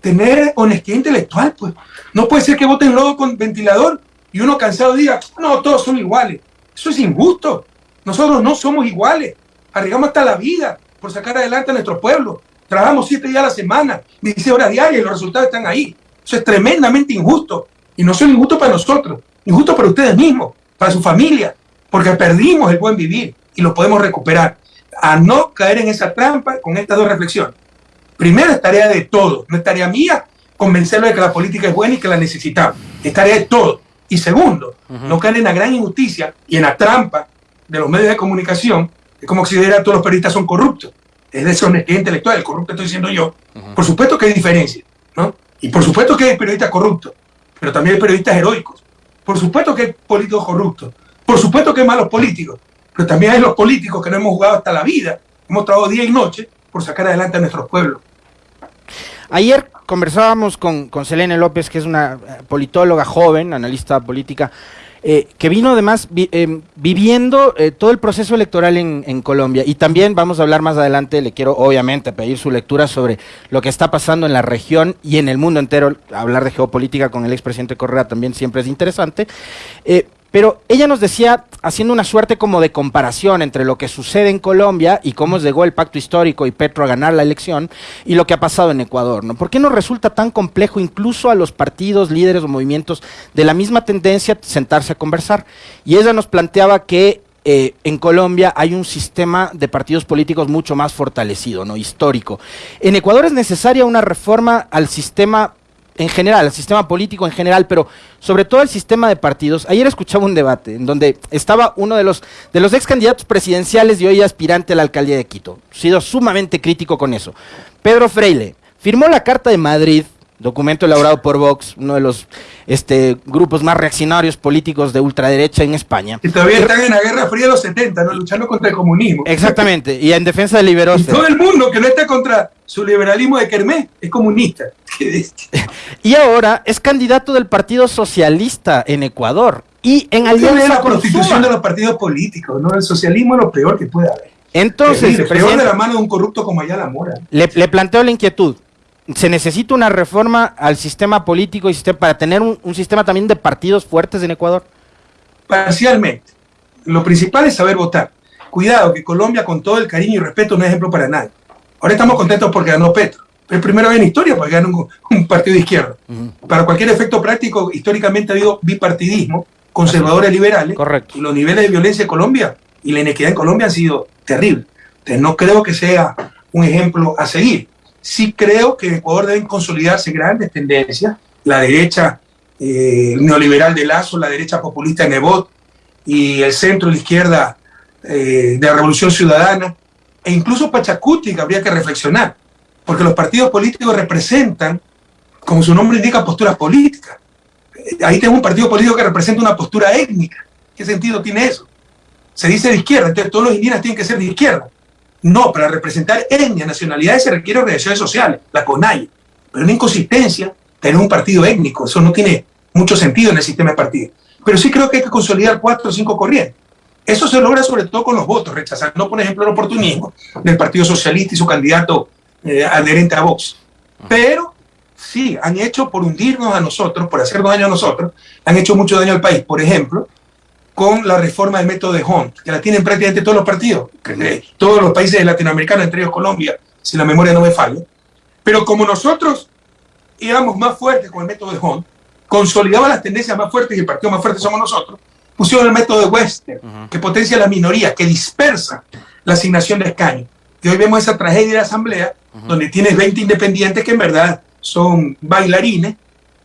S1: tener honestidad intelectual, pues. No puede ser que voten lodo con ventilador y uno cansado diga, no, todos son iguales. Eso es injusto. Nosotros no somos iguales. Arriesgamos hasta la vida por sacar adelante a nuestro pueblo. Trabajamos siete días a la semana, 16 horas diarias y los resultados están ahí. Eso es tremendamente injusto. Y no solo injusto para nosotros, injusto para ustedes mismos, para su familia, porque perdimos el buen vivir y lo podemos recuperar. A no caer en esa trampa con estas dos reflexiones. Primero, es tarea de todos. No es tarea mía convencerlo de que la política es buena y que la necesitamos. Es tarea de todos. Y segundo, no caer en la gran injusticia y en la trampa de los medios de comunicación, es como si a todos los periodistas son corruptos. Es deshonestidad intelectual, el corrupto estoy diciendo yo. Por supuesto que hay diferencia, ¿no? Y por supuesto que hay periodistas corruptos, pero también hay periodistas heroicos. Por supuesto que hay políticos corruptos. Por supuesto que hay malos políticos, pero también hay los políticos que no hemos jugado hasta la vida, hemos trabajado día y noche por sacar adelante a nuestros pueblos.
S2: Ayer conversábamos con, con Selene López, que es una eh, politóloga joven, analista política, eh, que vino además eh, viviendo todo el proceso electoral en, en, Colombia. Y también vamos a hablar más adelante, le quiero obviamente pedir su lectura sobre lo que está pasando en la región y en el mundo entero. Hablar de geopolítica con el expresidente Correa también siempre es interesante. Pero ella nos decía, haciendo una suerte como de comparación entre lo que sucede en Colombia y cómo llegó el pacto histórico y Petro a ganar la elección y lo que ha pasado en Ecuador, ¿no? ¿Por qué nos resulta tan complejo incluso a los partidos, líderes o movimientos de la misma tendencia sentarse a conversar? Y ella nos planteaba que eh, en Colombia hay un sistema de partidos políticos mucho más fortalecido, ¿no? Histórico. En Ecuador es necesaria una reforma al sistema en general, al sistema político en general, pero sobre todo el sistema de partidos. Ayer escuchaba un debate en donde estaba uno de los, de los ex candidatos presidenciales y hoy aspirante a la alcaldía de Quito. Sido sumamente crítico con eso. Pedro Freile firmó la Carta de Madrid documento elaborado por Vox, uno de los este, grupos más reaccionarios políticos de ultraderecha en España.
S1: Y todavía están en la Guerra Fría de los 70, ¿no? luchando contra el comunismo.
S2: Exactamente, y en defensa del liberalismo.
S1: Y todo el mundo que no está contra su liberalismo de Kermés es comunista.
S2: y ahora es candidato del Partido Socialista en Ecuador. Y en alianza
S1: la prostitución de los partidos políticos, ¿no? El socialismo es lo peor que puede haber.
S2: Entonces,
S1: el peor de la mano de un corrupto como Ayala Mora.
S2: Le, le planteo la inquietud se necesita una reforma al sistema político y para tener un, sistema también de partidos fuertes en Ecuador?
S1: Parcialmente. Lo principal es saber votar. Cuidado, que Colombia, con todo el cariño y respeto, no es ejemplo para nadie. Ahora estamos contentos porque ganó Petro. Pero primera vez en historia porque ganó un, partido de izquierda. Para cualquier efecto práctico, históricamente ha habido bipartidismo, conservadores liberales.
S2: Correcto.
S1: Y los niveles de violencia en Colombia y la inequidad en Colombia han sido terribles. Entonces no creo que sea un ejemplo a seguir. Sí creo que en Ecuador deben consolidarse grandes tendencias, la derecha eh, neoliberal de Lazo, la derecha populista de Nebot y el centro y la izquierda eh, de la Revolución Ciudadana, e incluso Pachacuti, que habría que reflexionar, porque los partidos políticos representan, como su nombre indica, posturas políticas. Eh, ahí tengo un partido político que representa una postura étnica. ¿Qué sentido tiene eso? Se dice de izquierda, entonces todos los indígenas tienen que ser de izquierda. No, para representar etnia, nacionalidades se requiere organizaciones sociales, la CONAI. Pero una inconsistencia tener un partido étnico, eso no tiene mucho sentido en el sistema de partidos. Pero sí creo que hay que consolidar cuatro o cinco corrientes. Eso se logra sobre todo con los votos, rechazando, por ejemplo, el oportunismo del Partido Socialista y su candidato eh, adherente a Vox. Pero sí, han hecho por hundirnos a nosotros, por hacernos daño a nosotros, han hecho mucho daño al país. Por ejemplo, con la reforma del método de Hunt, que la tienen prácticamente todos los partidos, todos los países latinoamericanos, entre ellos Colombia, si la memoria no me falla. Pero como nosotros íbamos más fuertes con el método de Hunt, consolidaba las tendencias más fuertes y el partido más fuerte somos nosotros, pusieron el método de Wester, que potencia la minoría, que dispersa la asignación de escaños. Y hoy vemos esa tragedia de la Asamblea, donde tienes 20 independientes que en verdad son bailarines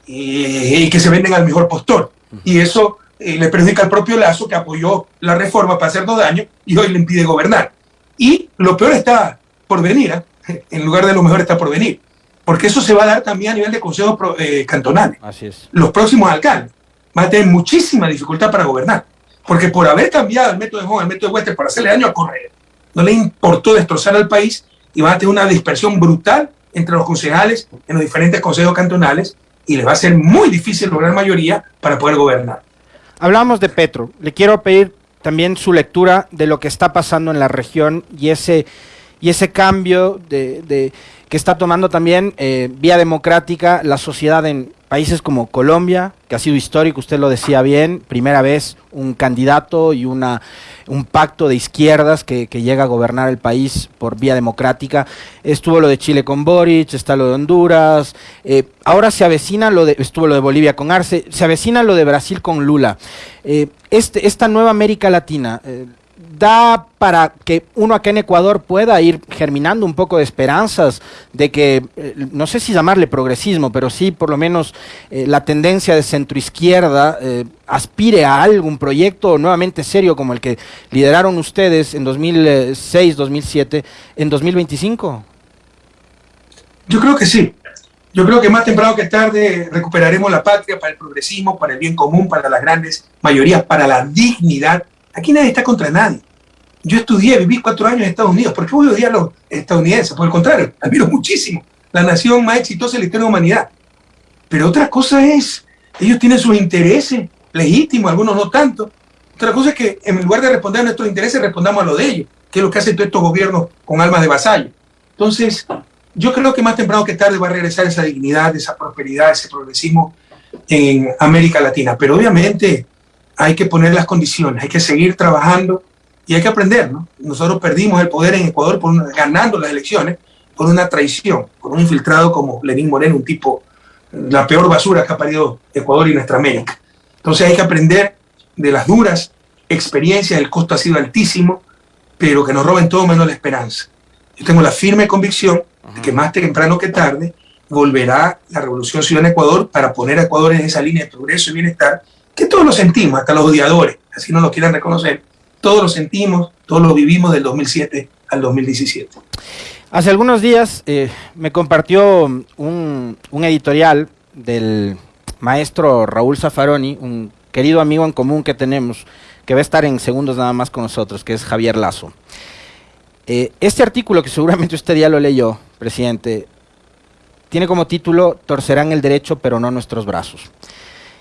S1: eh, y que se venden al mejor postor. Y eso eh, le perjudica al propio Lazo, que apoyó la reforma para hacernos daño y hoy le impide gobernar. Y lo peor está por venir, ¿eh? en lugar de lo mejor está por venir. porque eso se va a dar también a nivel de consejos eh, cantonales.
S2: Así es.
S1: Los próximos alcaldes van a tener muchísima dificultad para gobernar, porque por haber cambiado el método de Hong al método de Wester para hacerle daño a Correa, no le importó destrozar al país y van a tener una dispersión brutal entre los concejales en los diferentes consejos cantonales y les va a ser muy difícil lograr mayoría para poder gobernar.
S2: Hablamos de Petro. Le quiero pedir también su lectura de lo que está pasando en la región y ese, y ese cambio de, que está tomando también eh, vía democrática la sociedad en países como Colombia, que ha sido histórico, usted lo decía bien, primera vez un candidato y una, un pacto de izquierdas que, llega a gobernar el país por vía democrática. Estuvo lo de Chile con Boric, está lo de Honduras, eh, ahora se avecina lo de, estuvo lo de Bolivia con Arce, se avecina lo de Brasil con Lula. Eh, este, esta nueva América Latina, eh, da para que uno acá en Ecuador pueda ir germinando un poco de esperanzas de que, eh, no sé si llamarle progresismo, pero sí por lo menos eh, la tendencia de centroizquierda eh, aspire a algún proyecto nuevamente serio como el que lideraron ustedes en 2006, 2007, en 2025?
S1: Yo creo que sí. Yo creo que más temprano que tarde recuperaremos la patria para el progresismo, para el bien común, para las grandes mayorías, para la dignidad Aquí nadie está contra nadie. Yo estudié, viví cuatro años en Estados Unidos. ¿Por qué voy a odiar a los estadounidenses? Por el contrario, admiro muchísimo. La nación más exitosa de la historia de la humanidad. Pero otra cosa es, ellos tienen sus intereses legítimos, algunos no tanto. Otra cosa es que en lugar de responder a nuestros intereses, respondamos a lo de ellos, que es lo que hacen todos estos gobiernos con almas de vasallo. Entonces, yo creo que más temprano que tarde va a regresar esa dignidad, esa prosperidad, ese progresismo en América Latina. Pero obviamente hay que poner las condiciones, hay que seguir trabajando y hay que aprender. ¿no? Nosotros perdimos el poder en Ecuador por ganando las elecciones por una traición, por un infiltrado como Lenín Moreno, un tipo, la peor basura que ha parido Ecuador y nuestra América. Entonces hay que aprender de las duras experiencias, el costo ha sido altísimo, pero que nos roben todo menos la esperanza. Yo tengo la firme convicción de que más temprano que tarde volverá la revolución ciudadana en Ecuador para poner a Ecuador en esa línea de progreso y bienestar que todos lo sentimos, hasta los odiadores, así no lo quieran reconocer, todos lo sentimos, todos lo vivimos del 2007 al 2017.
S2: Hace algunos días eh, me compartió un, editorial del maestro Raúl Zaffaroni, un querido amigo en común que tenemos, que va a estar en segundos nada más con nosotros, que es Javier Lazo. Eh, este artículo, que seguramente usted ya lo leyó, presidente, tiene como título Torcerán el derecho, pero no nuestros brazos.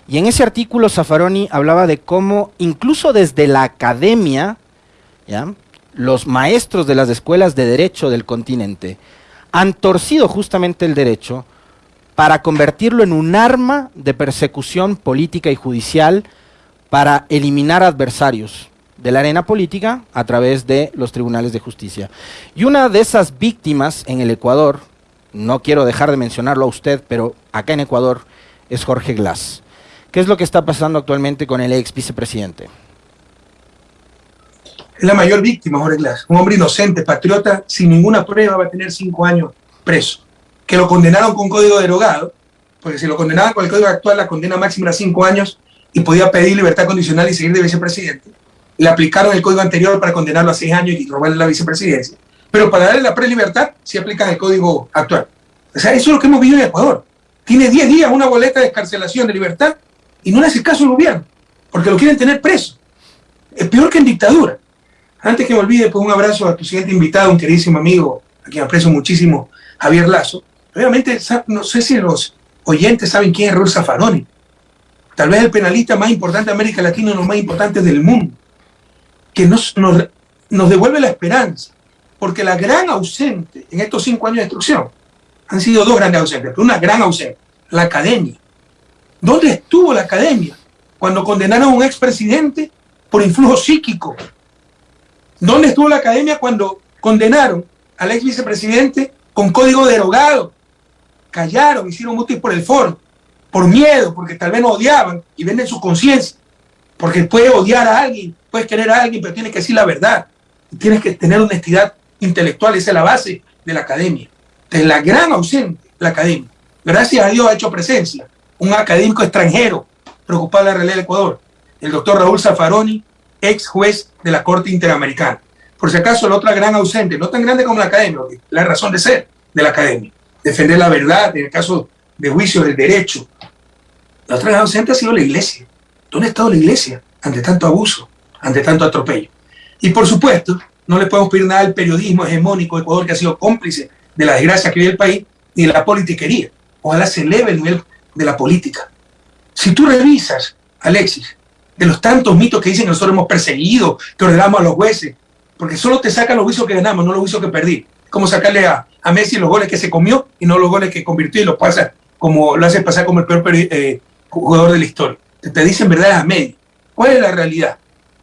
S2: Y en ese artículo Zaffaroni hablaba de cómo incluso desde la academia, los maestros de las escuelas de derecho del continente han torcido justamente el derecho para convertirlo en un arma de persecución política y judicial para eliminar adversarios de la arena política a través de los tribunales de justicia. Y una de esas víctimas en el Ecuador, no quiero dejar de mencionarlo a usted, pero acá en Ecuador es Jorge Glass. ¿Qué es lo que está pasando actualmente con el ex vicepresidente?
S1: Es la mayor víctima, Jorge Glass. Un hombre inocente, patriota, sin ninguna prueba, va a tener cinco años preso. Que lo condenaron con código derogado, porque si lo condenaban con el código actual, la condena máxima era cinco años y podía pedir libertad condicional y seguir de vicepresidente. Le aplicaron el código anterior para condenarlo a seis años y robarle la vicepresidencia. Pero para darle la prelibertad, sí aplican el código actual. O sea, eso es lo que hemos vivido en Ecuador. Tiene 10 días una boleta de escarcelación de libertad y no le hace caso al gobierno, porque lo quieren tener preso. Es peor que en dictadura. Antes que me olvide, pues un abrazo a tu siguiente invitado, un queridísimo amigo, a quien aprecio muchísimo, Javier Lazo. Obviamente, no sé si los oyentes saben quién es Raúl Zaffaroni. Tal vez el penalista más importante de América Latina, uno de los más importantes del mundo, que nos, nos, nos devuelve la esperanza. Porque la gran ausente en estos cinco años de instrucción han sido dos grandes ausentes, pero una gran ausente, la academia. ¿Dónde estuvo la academia cuando condenaron a un expresidente por influjo psíquico? ¿Dónde estuvo la academia cuando condenaron al ex vicepresidente con código derogado? Callaron, hicieron mutis por el foro, por miedo, porque tal vez no odiaban y venden su conciencia. Porque puedes odiar a alguien, puedes querer a alguien, pero tienes que decir la verdad. tienes que tener honestidad intelectual, esa es la base de la academia. Es la gran ausente, la academia. Gracias a Dios ha hecho presencia un académico extranjero preocupado de la realidad del Ecuador, el doctor Raúl Zaffaroni, ex juez de la Corte Interamericana. Por si acaso, la otra gran ausente, no tan grande como la academia, la razón de ser de la academia, defender la verdad, en el caso de juicio del derecho. La otra ausente ha sido la iglesia. ¿Dónde ha estado la iglesia ante tanto abuso, ante tanto atropello? Y por supuesto, no le podemos pedir nada al periodismo hegemónico de Ecuador que ha sido cómplice de la desgracia que vive el país, ni de la politiquería. Ojalá se eleve el nivel de la política. Si tú revisas, Alexis, de los tantos mitos que dicen que nosotros hemos perseguido, que ordenamos a los jueces, porque solo te sacan los juicios que ganamos, no los juicios que perdí. Como sacarle a, a Messi los goles que se comió y no los goles que convirtió y los pasa como lo hace pasar como el peor eh, jugador de la historia. Te, dicen verdades a medio. ¿Cuál es la realidad?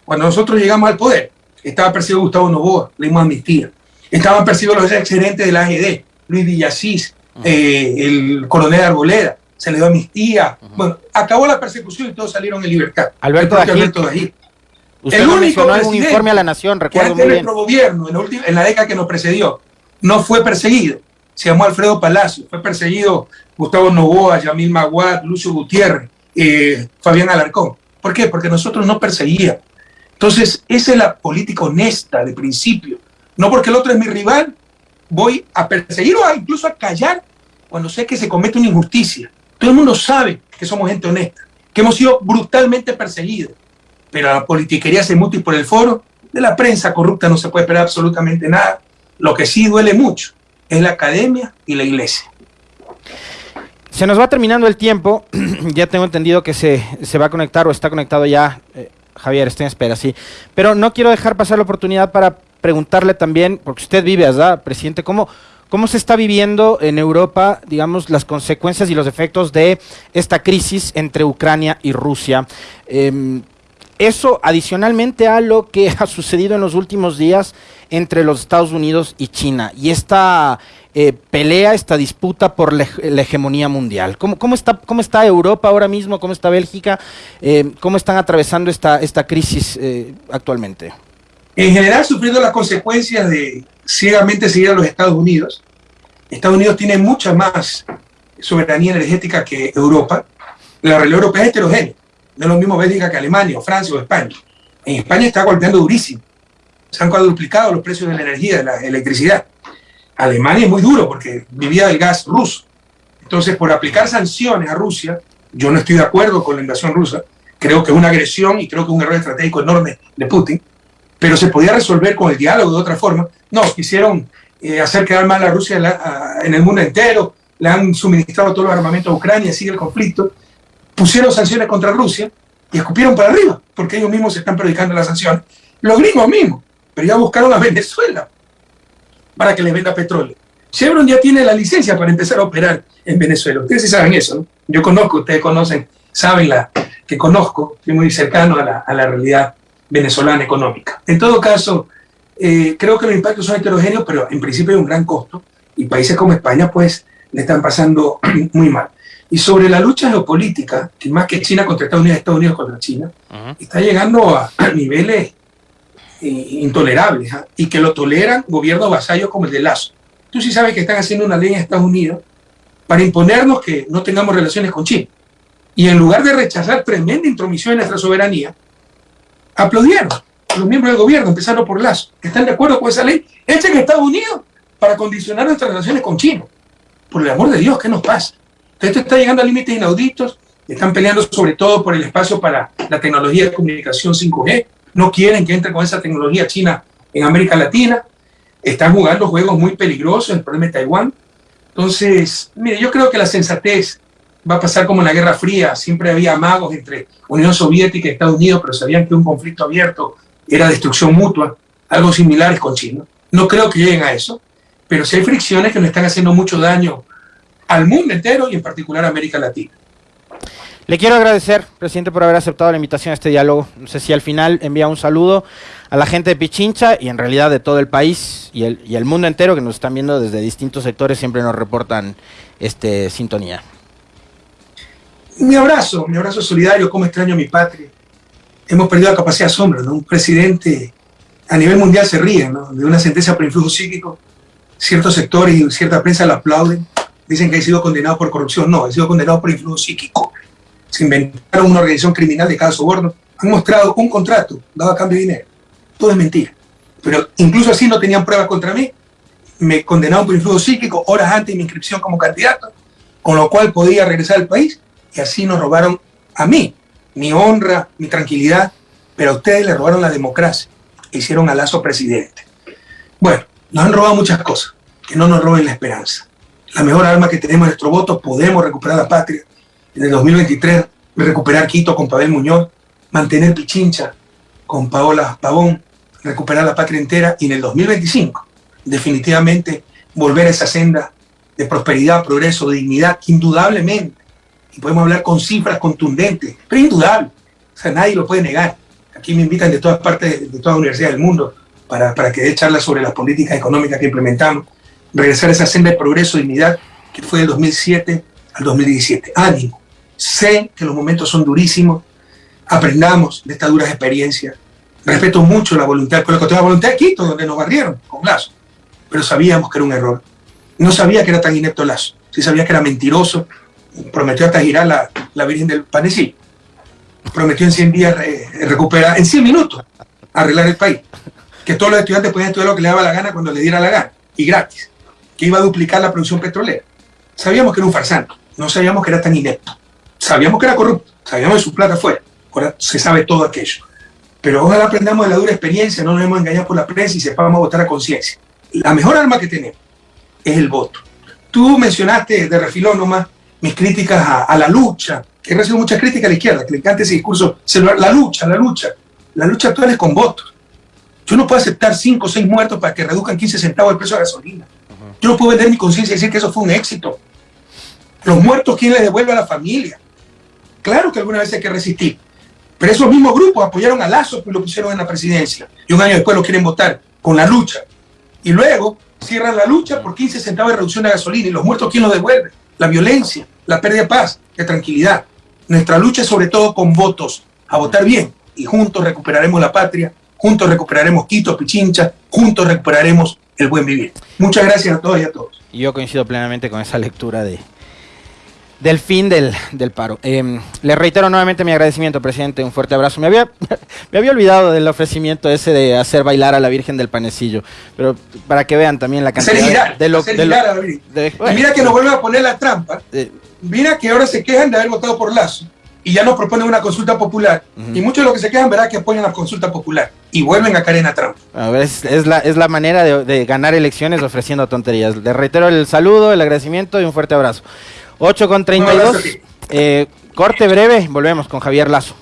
S1: Cuando nosotros llegamos al poder, estaba perseguido Gustavo Novoa, le dimos amnistía. Estaban perseguidos los exgerentes de la AGD, Luis Villasís, eh, el coronel Arboleda, se le dio amnistía. Bueno, acabó la persecución y todos salieron en libertad.
S2: Alberto
S1: Dagil.
S2: el único un informe a la Nación, recuerdo
S1: que muy bien. gobierno, en la, en la década que nos precedió, no fue perseguido. Se llamó Alfredo Palacio. Fue perseguido Gustavo Novoa, Yamil Maguad, Lucio Gutiérrez, eh, Fabián Alarcón. ¿Por qué? Porque nosotros no perseguíamos. Entonces, esa es la política honesta de principio. No porque el otro es mi rival, voy a perseguir o incluso a callar cuando sé que se comete una injusticia. Todo el mundo sabe que somos gente honesta, que hemos sido brutalmente perseguidos. Pero la politiquería se muta por el foro. De la prensa corrupta no se puede esperar absolutamente nada. Lo que sí duele mucho es la academia y la iglesia.
S2: Se nos va terminando el tiempo. ya tengo entendido que se, va a conectar o está conectado ya. Eh, Javier, estoy en espera, sí. Pero no quiero dejar pasar la oportunidad para preguntarle también, porque usted vive allá, presidente, ¿cómo, ¿Cómo se está viviendo en Europa, digamos, las consecuencias y los efectos de esta crisis entre Ucrania y Rusia? Em, eso adicionalmente a lo que ha sucedido en los últimos días entre los Estados Unidos y China y esta eh, pelea, esta disputa por la, hegemonía mundial. ¿Cómo, ¿Cómo, está, ¿Cómo está Europa ahora mismo? ¿Cómo está Bélgica? Eh, ¿Cómo están atravesando esta, esta crisis eh, actualmente?
S1: En general, sufriendo las consecuencias de ciegamente seguir a los Estados Unidos. Estados Unidos tiene mucha más soberanía energética que Europa. La realidad europea es heterogénea. No es lo mismo Bélgica que Alemania, o Francia o España. En España está golpeando durísimo se han cuadruplicado los precios de la energía, de la electricidad. Alemania es muy duro porque vivía del gas ruso. Entonces, por aplicar sanciones a Rusia, yo no estoy de acuerdo con la invasión rusa. Creo que es una agresión y creo que es un error estratégico enorme de Putin, pero se podía resolver con el diálogo de otra forma. No, quisieron eh, hacer quedar mal a Rusia en el mundo entero, le han suministrado todos los armamentos a Ucrania, sigue el conflicto, pusieron sanciones contra Rusia y escupieron para arriba, porque ellos mismos se están predicando las sanciones. Los gringos mismos pero ya buscaron a Venezuela para que les venda petróleo. Chevron ya tiene la licencia para empezar a operar en Venezuela. Ustedes sí saben eso, ¿no? Yo conozco, ustedes conocen, saben la, que conozco, estoy muy cercano a la, a la realidad venezolana económica. En todo caso, eh, creo que los impactos son heterogéneos, pero en principio hay un gran costo y países como España pues le están pasando muy mal. Y sobre la lucha geopolítica, que más que China contra Estados Unidos, Estados Unidos contra China, está llegando a, a niveles intolerables ¿ah? y que lo toleran gobiernos vasallos como el de Lazo. Tú sí sabes que están haciendo una ley en Estados Unidos para imponernos que no tengamos relaciones con China. Y en lugar de rechazar tremenda intromisión en nuestra soberanía, aplaudieron los miembros del gobierno, empezando por Lazo, que están de acuerdo con esa ley hecha en Estados Unidos para condicionar nuestras relaciones con China. Por el amor de Dios, ¿qué nos pasa? Esto está llegando a límites inauditos, están peleando sobre todo por el espacio para la tecnología de comunicación 5G, no quieren que entre con esa tecnología china en América Latina, están jugando juegos muy peligrosos, el problema de Taiwán. Entonces, mire, yo creo que la sensatez va a pasar como en la Guerra Fría, siempre había amagos entre Unión Soviética y Estados Unidos, pero sabían que un conflicto abierto era destrucción mutua, algo similar con China. No creo que lleguen a eso, pero sí hay fricciones que nos están haciendo mucho daño al mundo entero y en particular a América Latina.
S2: Le quiero agradecer, presidente, por haber aceptado la invitación a este diálogo. No sé si al final envía un saludo a la gente de Pichincha y en realidad de todo el país y el, y el mundo entero que nos están viendo desde distintos sectores, siempre nos reportan este sintonía.
S1: Mi abrazo, mi abrazo solidario, cómo extraño a mi patria. Hemos perdido la capacidad de asombro, ¿no? Un presidente a nivel mundial se ríe, ¿no? De una sentencia por influjo psíquico. Ciertos sectores y cierta prensa lo aplauden. Dicen que ha sido condenado por corrupción. No, ha sido condenado por influjo psíquico se inventaron una organización criminal de cada soborno, han mostrado un contrato dado a cambio de dinero. Todo es mentira. Pero incluso así no tenían pruebas contra mí. me condenaron por influjo psíquico horas antes de mi inscripción como candidato, con lo cual podía regresar al país y así nos robaron a mí, mi honra, mi tranquilidad, pero a ustedes le robaron la democracia, e hicieron a Lazo presidente. Bueno, nos han robado muchas cosas, que no nos roben la esperanza. La mejor arma que tenemos es nuestro voto, podemos recuperar la patria. En el 2023, recuperar Quito con Pavel Muñoz, mantener Pichincha con Paola Pavón, recuperar la patria entera y en el 2025 definitivamente volver a esa senda de prosperidad, progreso, dignidad, indudablemente, y podemos hablar con cifras contundentes, pero indudable, o sea, nadie lo puede negar. Aquí me invitan de todas partes, de todas las universidades del mundo, para, para que dé charlas sobre las políticas económicas que implementamos, regresar a esa senda de progreso, dignidad, que fue del 2007 al 2017. Ánimo, sé que los momentos son durísimos, aprendamos de estas duras experiencias, respeto mucho la voluntad, pero la voluntad de Quito, donde nos barrieron con Lazo, pero sabíamos que era un error. No sabía que era tan inepto Lazo, sí sabía que era mentiroso, prometió hasta girar la, la Virgen del Panecí, prometió en 100 días recuperar, en 100 minutos, arreglar el país, que todos los estudiantes podían estudiar lo que le daba la gana cuando le diera la gana, y gratis, que iba a duplicar la producción petrolera. Sabíamos que era un farsante, no sabíamos que era tan inepto, sabíamos que era corrupto, sabíamos que su plata fuera, ahora se sabe todo aquello. Pero ojalá aprendamos de la dura experiencia, no nos hemos engañado por la prensa y sepamos votar a conciencia. La mejor arma que tenemos es el voto. Tú mencionaste de refilón nomás mis críticas a, la lucha, que he recibido muchas críticas a la izquierda, que le encanta ese discurso celular. La lucha, la lucha. La lucha actual es con votos. Yo no puedo aceptar 5 o 6 muertos para que reduzcan 15 centavos el precio de gasolina. Yo no puedo vender mi conciencia y decir que eso fue un éxito. Los muertos, ¿quién les devuelve a la familia? Claro que alguna vez hay que resistir. Pero esos mismos grupos apoyaron a Lazo y lo pusieron en la presidencia. Y un año después lo quieren votar con la lucha. Y luego cierran la lucha por 15 centavos de reducción de gasolina. ¿Y los muertos quién los devuelve? La violencia, la pérdida de paz, de tranquilidad. Nuestra lucha es sobre todo con votos, a votar bien. Y juntos recuperaremos la patria, juntos recuperaremos Quito, Pichincha, juntos recuperaremos el buen vivir. Muchas gracias a todos y a todos.
S2: Yo coincido plenamente con esa lectura de, del fin del, paro. Eh, le reitero nuevamente mi agradecimiento, presidente. Un fuerte abrazo. Me había, me había olvidado del ofrecimiento ese de hacer bailar a la Virgen del Panecillo. Pero para que vean también la cantidad
S1: de lo, y mira que nos vuelven a poner la trampa. mira que ahora se quejan de haber votado por Lazo y ya nos proponen una consulta popular. Y muchos de los que se quejan verá que apoyan la consulta popular y vuelven a caer en la trampa.
S2: A ver, es, la, es la manera de, de ganar elecciones ofreciendo tonterías. Le reitero el saludo, el agradecimiento y un fuerte abrazo. 8 con 32. Eh, corte breve, volvemos con Javier Lazo.